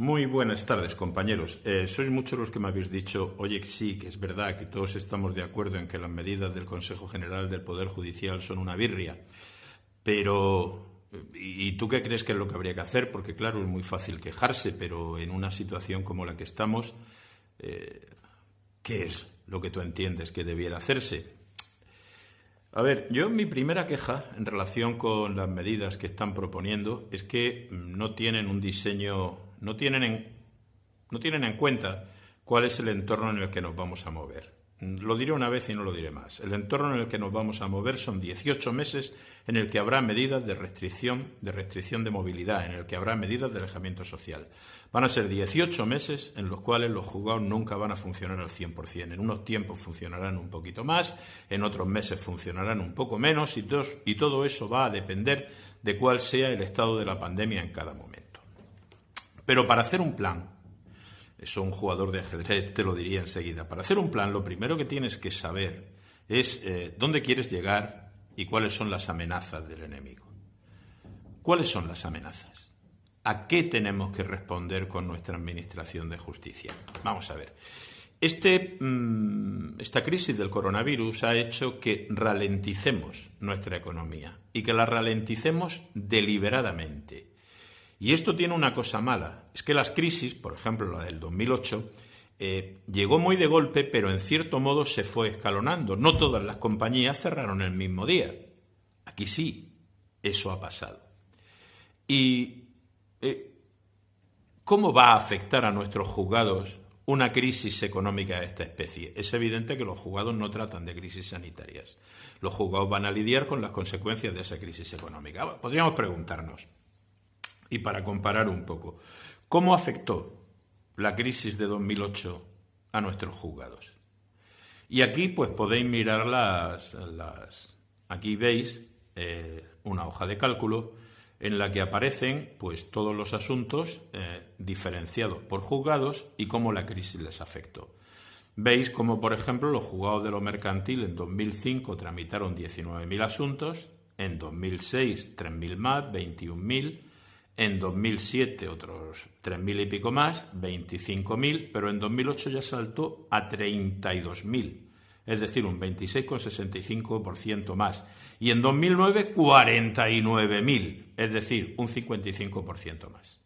Muy buenas tardes, compañeros. Eh, sois muchos los que me habéis dicho, oye, sí, que es verdad que todos estamos de acuerdo en que las medidas del Consejo General del Poder Judicial son una birria, pero ¿y tú qué crees que es lo que habría que hacer? Porque claro, es muy fácil quejarse, pero en una situación como la que estamos, eh, ¿qué es lo que tú entiendes que debiera hacerse? A ver, yo mi primera queja en relación con las medidas que están proponiendo es que no tienen un diseño no tienen en, no tienen en cuenta cuál es el entorno en el que nos vamos a mover. Lo diré una vez y no lo diré más. El entorno en el que nos vamos a mover son 18 meses en el que habrá medidas de restricción, de restricción de movilidad, en el que habrá medidas de alejamiento social. Van a ser 18 meses en los cuales los juzgados nunca van a funcionar al 100%. En unos tiempos funcionarán un poquito más, en otros meses funcionarán un poco menos y, y todo eso va a depender de cuál sea el estado de la pandemia en cada momento. Pero para hacer un plan, eso un jugador de ajedrez te lo diría enseguida, para hacer un plan lo primero que tienes que saber es eh, dónde quieres llegar y cuáles son las amenazas del enemigo. ¿Cuáles son las amenazas? ¿A qué tenemos que responder con nuestra Administración de Justicia? Vamos a ver. Este, mm, esta crisis del coronavirus ha hecho que ralenticemos nuestra economía y que la ralenticemos deliberadamente y esto tiene una cosa mala, es que las crisis, por ejemplo la del 2008, eh, llegó muy de golpe, pero en cierto modo se fue escalonando. No todas las compañías cerraron el mismo día. Aquí sí, eso ha pasado. ¿Y eh, cómo va a afectar a nuestros juzgados una crisis económica de esta especie? Es evidente que los juzgados no tratan de crisis sanitarias. Los juzgados van a lidiar con las consecuencias de esa crisis económica. Podríamos preguntarnos, y para comparar un poco, ¿cómo afectó la crisis de 2008 a nuestros juzgados? Y aquí pues podéis mirar las... las aquí veis eh, una hoja de cálculo en la que aparecen pues todos los asuntos eh, diferenciados por juzgados y cómo la crisis les afectó. Veis como, por ejemplo, los juzgados de lo mercantil en 2005 tramitaron 19.000 asuntos, en 2006 3.000 más, 21.000, en 2007 otros 3.000 y pico más, 25.000, pero en 2008 ya saltó a 32.000, es decir, un 26,65% más. Y en 2009 49.000, es decir, un 55% más.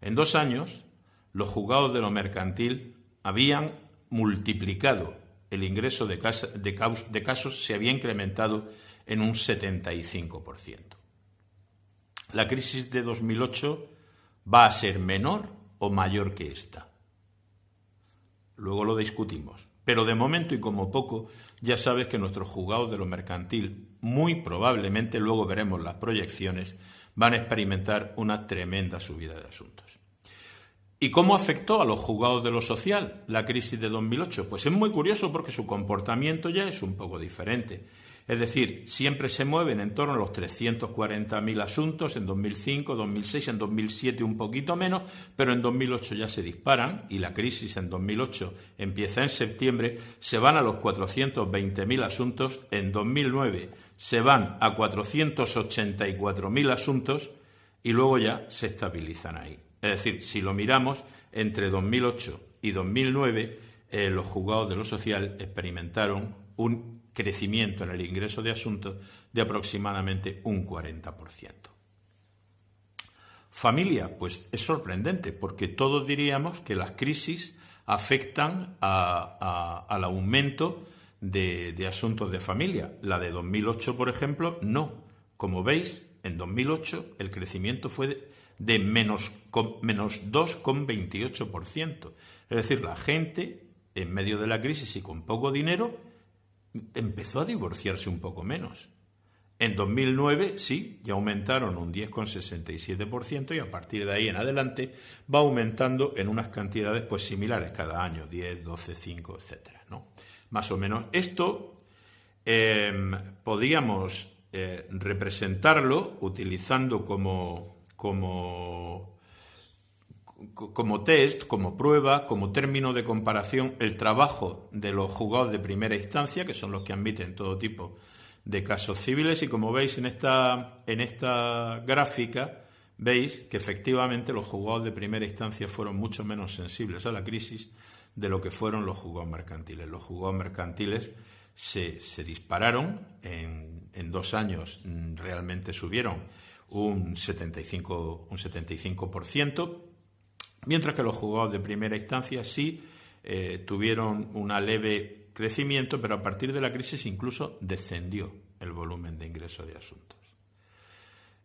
En dos años, los juzgados de lo mercantil habían multiplicado el ingreso de, casos, se había incrementado en un 75% la crisis de 2008 va a ser menor o mayor que esta. Luego lo discutimos. Pero de momento y como poco, ya sabes que nuestros juzgados de lo mercantil, muy probablemente, luego veremos las proyecciones, van a experimentar una tremenda subida de asuntos. ¿Y cómo afectó a los juzgados de lo social la crisis de 2008? Pues es muy curioso porque su comportamiento ya es un poco diferente. Es decir, siempre se mueven en torno a los 340.000 asuntos en 2005, 2006, en 2007 un poquito menos, pero en 2008 ya se disparan y la crisis en 2008 empieza en septiembre, se van a los 420.000 asuntos, en 2009 se van a 484.000 asuntos y luego ya se estabilizan ahí. Es decir, si lo miramos, entre 2008 y 2009 eh, los juzgados de lo social experimentaron un crecimiento en el ingreso de asuntos de aproximadamente un 40%. Familia, pues es sorprendente porque todos diríamos que las crisis afectan al aumento de, de, asuntos de familia. La de 2008, por ejemplo, no. Como veis, en 2008 el crecimiento fue de, de menos, menos 2,28%. Es decir, la gente, en medio de la crisis y con poco dinero, empezó a divorciarse un poco menos. En 2009 sí, ya aumentaron un 10,67% y a partir de ahí en adelante va aumentando en unas cantidades pues similares cada año, 10, 12, 5, etcétera, ¿no? Más o menos. Esto em, podríamos eh, representarlo utilizando como, como como test, como prueba, como término de comparación, el trabajo de los juzgados de primera instancia, que son los que admiten todo tipo de casos civiles. Y como veis en esta, en esta gráfica, veis que efectivamente los juzgados de primera instancia fueron mucho menos sensibles a la crisis de lo que fueron los juzgados mercantiles. Los juzgados mercantiles se, dispararon, en, en, dos años mm, realmente subieron un 75%, un 75%, mientras que los juzgados de primera instancia sí eh, tuvieron una leve crecimiento, pero a partir de la crisis incluso descendió el volumen de ingreso de asuntos.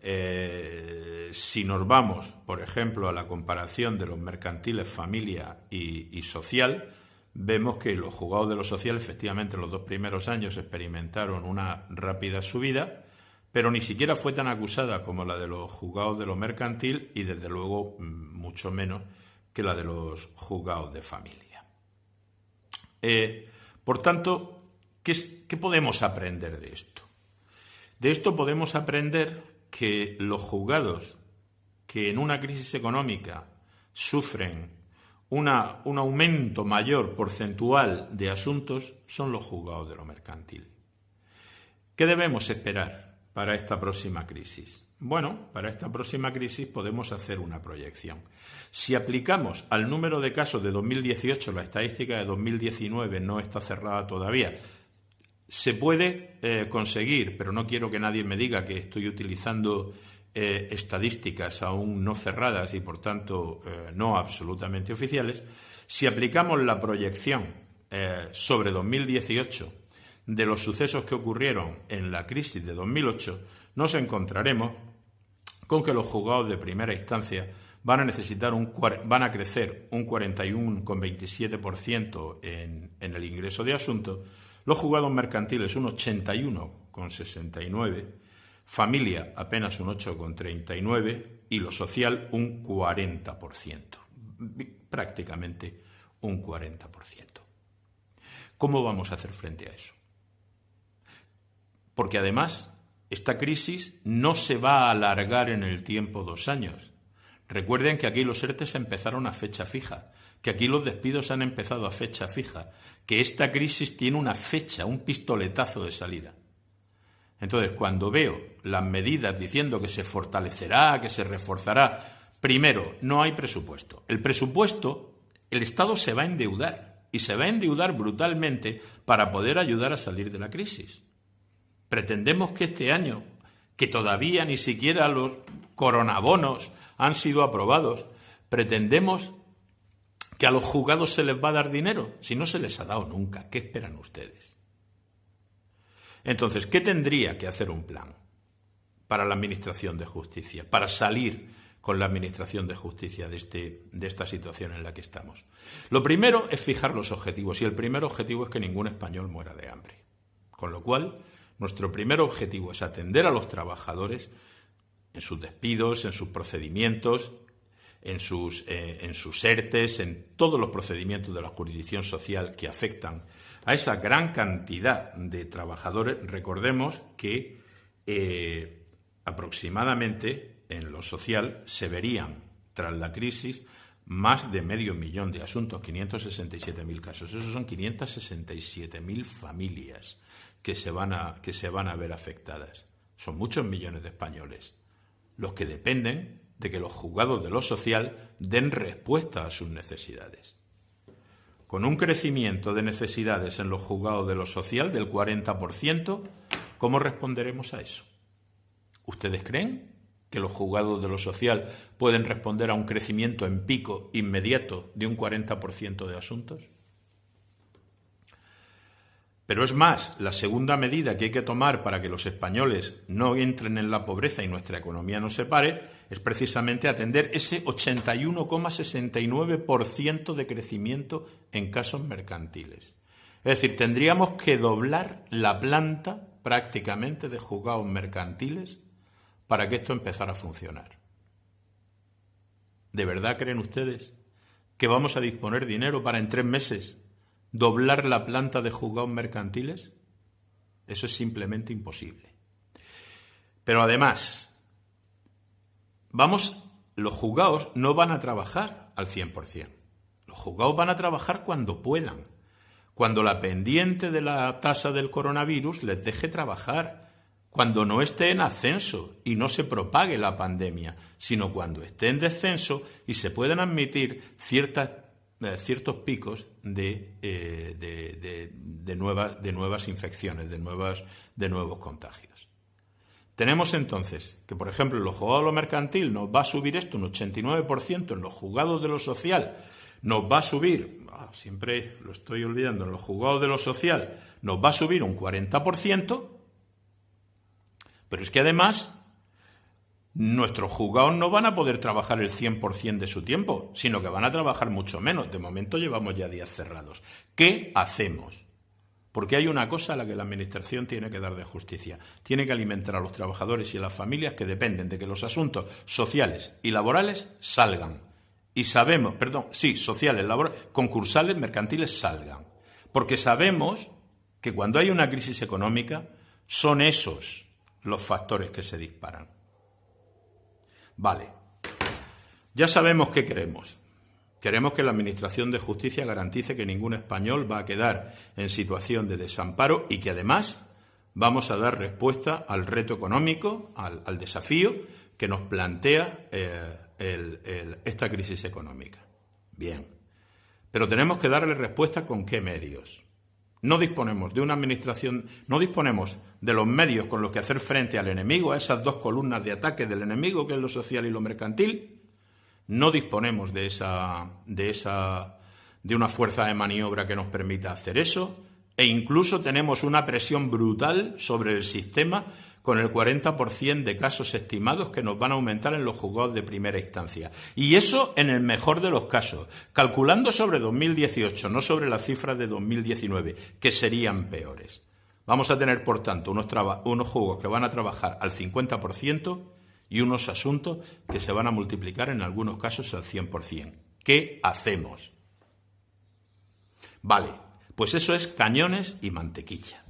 Eh, si nos vamos, por ejemplo, a la comparación de los mercantiles familia y, social, vemos que los juzgados de lo social, efectivamente, en los dos primeros años experimentaron una rápida subida, pero ni siquiera fue tan acusada como la de los juzgados de lo mercantil y, desde luego, mm, mucho menos que la de los juzgados de familia. Eh, por tanto, ¿qué, ¿qué podemos aprender de esto? De esto podemos aprender que los juzgados que en una crisis económica sufren un aumento mayor porcentual de asuntos son los juzgados de lo mercantil. ¿Qué debemos esperar para esta próxima crisis? Bueno, para esta próxima crisis podemos hacer una proyección. Si aplicamos al número de casos de 2018, la estadística de 2019 no está cerrada todavía, se puede eh, conseguir, pero no quiero que nadie me diga que estoy utilizando eh, estadísticas aún no cerradas y por tanto eh, no absolutamente oficiales, si aplicamos la proyección sobre 2018 de los sucesos que ocurrieron en la crisis de 2008, nos encontraremos con que los juzgados de primera instancia van a necesitar un van a crecer un 41,27% en, en el ingreso de asuntos los juzgados mercantiles un 81,69, familia apenas un 8,39 y lo social un 40%, prácticamente un 40%. ¿Cómo vamos a hacer frente a eso? Porque además esta crisis no se va a alargar en el tiempo dos años. Recuerden que aquí los ERTES empezaron a fecha fija que aquí los despidos han empezado a fecha fija, que esta crisis tiene una fecha, un pistoletazo de salida. Entonces, cuando veo las medidas diciendo que se fortalecerá, que se reforzará, primero, no hay presupuesto. El presupuesto, el Estado se va a endeudar y se va a endeudar brutalmente para poder ayudar a salir de la crisis. Pretendemos que este año, que todavía ni siquiera los coronabonos han sido aprobados, pretendemos que a los juzgados se les va a dar dinero, si no se les ha dado nunca. ¿Qué esperan ustedes? Entonces, ¿qué tendría que hacer un plan para la Administración de Justicia, para salir con la Administración de Justicia de, este, de esta situación en la que estamos? Lo primero es fijar los objetivos, y el primer objetivo es que ningún español muera de hambre. Con lo cual, nuestro primer objetivo es atender a los trabajadores en sus despidos, en sus procedimientos, en sus, eh, en sus ERTES, en todos los procedimientos de la jurisdicción social que afectan a esa gran cantidad de trabajadores. Recordemos que eh, aproximadamente en lo social se verían, tras la crisis, más de medio millón de asuntos, 567.000 casos. Esos son 567.000 familias que se, van a, que se van a ver afectadas. Son muchos millones de españoles los que dependen de que los juzgados de lo social den respuesta a sus necesidades. Con un crecimiento de necesidades en los juzgados de lo social del 40%, ¿cómo responderemos a eso? ¿Ustedes creen que los juzgados de lo social pueden responder a un crecimiento en pico inmediato de un 40% de asuntos? Pero es más, la segunda medida que hay que tomar para que los españoles no entren en la pobreza y nuestra economía no se pare es precisamente atender ese 81,69% de crecimiento en casos mercantiles. Es decir, tendríamos que doblar la planta prácticamente de juzgados mercantiles para que esto empezara a funcionar. ¿De verdad creen ustedes que vamos a disponer dinero para en tres meses doblar la planta de juzgados mercantiles? Eso es simplemente imposible. Pero además, vamos, los juzgados no van a trabajar al 100%. Los juzgados van a trabajar cuando puedan, cuando la pendiente de la tasa del coronavirus les deje trabajar, cuando no esté en ascenso y no se propague la pandemia, sino cuando esté en descenso y se puedan admitir ciertas, ciertos picos de, eh, de, nuevas, de nuevas infecciones, de, nuevas, de nuevos contagios. Tenemos entonces que, por ejemplo, en los juzgados de lo mercantil nos va a subir esto un 89%, en los juzgados de lo social nos va a subir, ah, siempre lo estoy olvidando, en los juzgados de lo social nos va a subir un 40%, pero es que además nuestros juzgados no van a poder trabajar el 100% de su tiempo, sino que van a trabajar mucho menos. De momento llevamos ya días cerrados. ¿Qué hacemos? Porque hay una cosa a la que la Administración tiene que dar de justicia. Tiene que alimentar a los trabajadores y a las familias que dependen de que los asuntos sociales y laborales salgan. Y sabemos, perdón, sí, sociales, laborales, concursales, mercantiles salgan. Porque sabemos que cuando hay una crisis económica son esos los factores que se disparan. Vale, ya sabemos qué queremos. Queremos que la Administración de Justicia garantice que ningún español va a quedar en situación de desamparo y que además vamos a dar respuesta al reto económico, al, desafío que nos plantea eh, esta crisis económica. Bien, pero tenemos que darle respuesta con qué medios. No disponemos de una administración, no disponemos de los medios con los que hacer frente al enemigo, a esas dos columnas de ataque del enemigo, que es lo social y lo mercantil. No disponemos de esa, de esa, de una fuerza de maniobra que nos permita hacer eso, e incluso tenemos una presión brutal sobre el sistema con el 40% de casos estimados que nos van a aumentar en los juzgados de primera instancia. Y eso en el mejor de los casos, calculando sobre 2018, no sobre las cifras de 2019, que serían peores. Vamos a tener, por tanto, unos, unos juzgos que van a trabajar al 50% y unos asuntos que se van a multiplicar en algunos casos al 100%. ¿Qué hacemos? Vale, pues eso es cañones y mantequilla.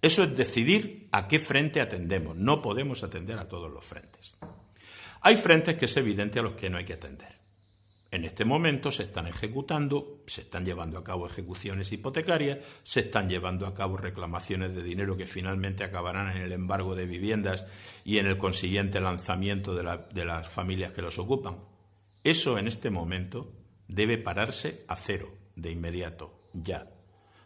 Eso es decidir a qué frente atendemos. No podemos atender a todos los frentes. Hay frentes que es evidente a los que no hay que atender. En este momento se están ejecutando, se están llevando a cabo ejecuciones hipotecarias, se están llevando a cabo reclamaciones de dinero que finalmente acabarán en el embargo de viviendas y en el consiguiente lanzamiento de, las familias que los ocupan. Eso en este momento debe pararse a cero, de inmediato, ya.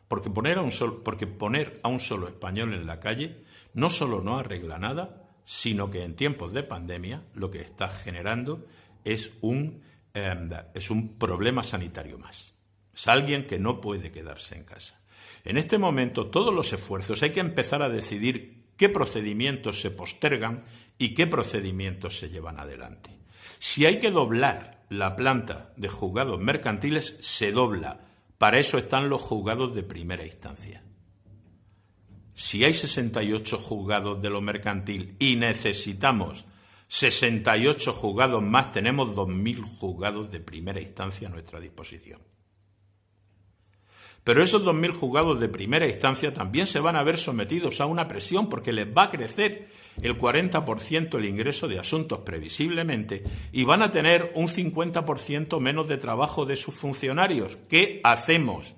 Porque poner, a un porque poner a un solo español en la calle no solo no arregla nada, sino que en tiempos de pandemia lo que está generando es un, es un problema sanitario más. Es alguien que no puede quedarse en casa. En este momento todos los esfuerzos hay que empezar a decidir qué procedimientos se postergan y qué procedimientos se llevan adelante. Si hay que doblar la planta de juzgados mercantiles, se dobla para eso están los juzgados de primera instancia. Si hay 68 juzgados de lo mercantil y necesitamos 68 juzgados más, tenemos 2.000 juzgados de primera instancia a nuestra disposición. Pero esos 2.000 juzgados de primera instancia también se van a ver sometidos a una presión porque les va a crecer el 40% el ingreso de asuntos previsiblemente y van a tener un 50% menos de trabajo de sus funcionarios. ¿Qué hacemos?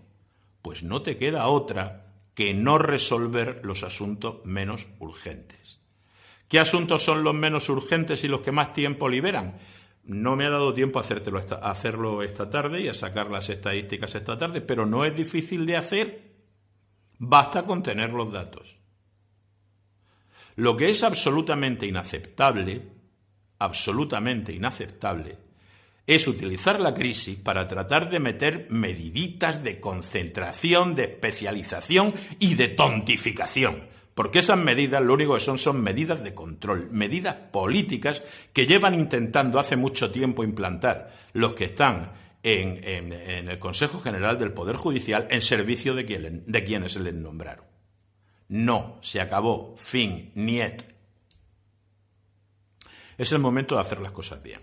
Pues no te queda otra que no resolver los asuntos menos urgentes. ¿Qué asuntos son los menos urgentes y los que más tiempo liberan? No me ha dado tiempo a, a hacerlo esta tarde y a sacar las estadísticas esta tarde, pero no es difícil de hacer. Basta con tener los datos. Lo que es absolutamente inaceptable, absolutamente inaceptable, es utilizar la crisis para tratar de meter mediditas de concentración, de especialización y de tontificación. Porque esas medidas lo único que son son medidas de control, medidas políticas que llevan intentando hace mucho tiempo implantar los que están en, el Consejo General del Poder Judicial en servicio de, de quienes les nombraron. No, se acabó, fin, niet. Es el momento de hacer las cosas bien.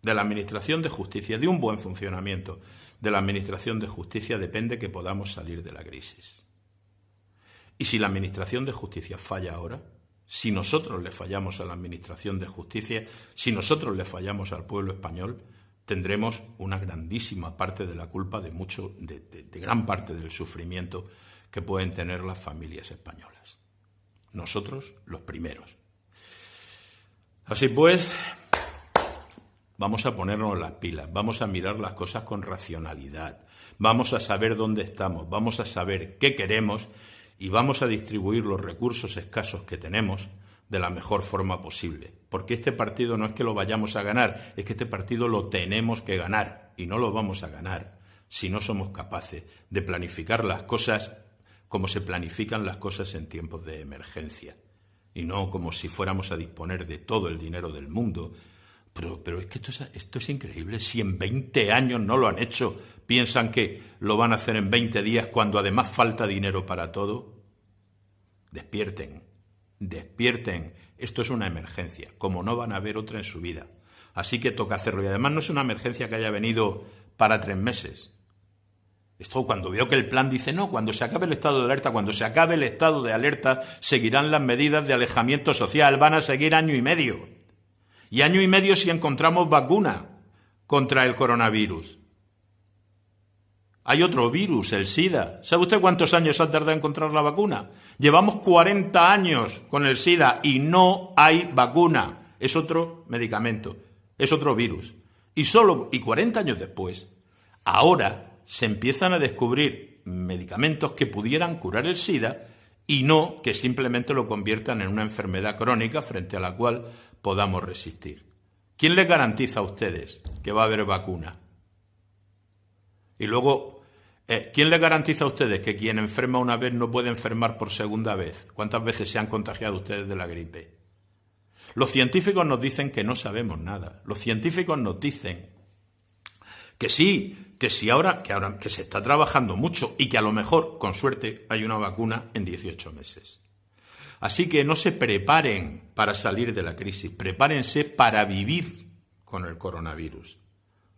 De la Administración de Justicia, de un buen funcionamiento de la Administración de Justicia depende que podamos salir de la crisis. Y si la Administración de Justicia falla ahora, si nosotros le fallamos a la Administración de Justicia, si nosotros le fallamos al pueblo español, tendremos una grandísima parte de la culpa de mucho, de gran parte del sufrimiento que pueden tener las familias españolas. nosotros los primeros. Así pues, vamos a ponernos las pilas, vamos a mirar las cosas con racionalidad, vamos a saber dónde estamos, vamos a saber qué queremos y vamos a distribuir los recursos escasos que tenemos de la mejor forma posible. Porque este partido no es que lo vayamos a ganar, es que este partido lo tenemos que ganar y no lo vamos a ganar si no somos capaces de planificar las cosas como se planifican las cosas en tiempos de emergencia y no como si fuéramos a disponer de todo el dinero del mundo. Pero, pero es que esto es, esto es increíble. Si en 20 años no lo han hecho, piensan que lo van a hacer en 20 días cuando además falta dinero para todo. Despierten, despierten. Esto es una emergencia, como no van a haber otra en su vida. Así que toca hacerlo. Y además no es una emergencia que haya venido para tres meses. Esto cuando veo que el plan dice, no, cuando se acabe el estado de alerta, cuando se acabe el estado de alerta, seguirán las medidas de alejamiento social, van a seguir año y medio. Y año y medio si encontramos vacuna contra el coronavirus. Hay otro virus, el SIDA. ¿Sabe usted cuántos años ha tardado en encontrar la vacuna? Llevamos 40 años con el SIDA y no hay vacuna. Es otro medicamento, es otro virus. Y solo y 40 años después, ahora se empiezan a descubrir medicamentos que pudieran curar el SIDA y no que simplemente lo conviertan en una enfermedad crónica frente a la cual podamos resistir. ¿Quién les garantiza a ustedes que va a haber vacuna? Y luego, eh, ¿quién les garantiza a ustedes que quien enferma una vez no puede enfermar por segunda vez? ¿Cuántas veces se han contagiado ustedes de la gripe? Los científicos nos dicen que no sabemos nada. Los científicos nos dicen que sí, que si ahora que, ahora que se está trabajando mucho y que a lo mejor, con suerte, hay una vacuna en 18 meses. Así que no se preparen para salir de la crisis, prepárense para vivir con el coronavirus,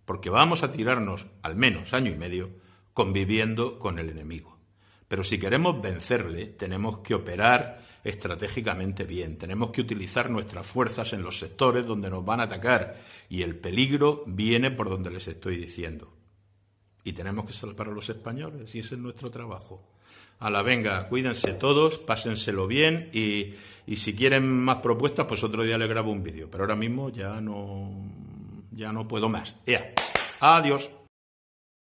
porque vamos a tirarnos al menos año y medio conviviendo con el enemigo. Pero si queremos vencerle, tenemos que operar estratégicamente bien, tenemos que utilizar nuestras fuerzas en los sectores donde nos van a atacar y el peligro viene por donde les estoy diciendo y tenemos que salvar a los españoles y ese es nuestro trabajo. A la venga, cuídense todos, pásenselo bien y, y si quieren más propuestas, pues otro día les grabo un vídeo. Pero ahora mismo ya no, ya no puedo más. Ya. Adiós.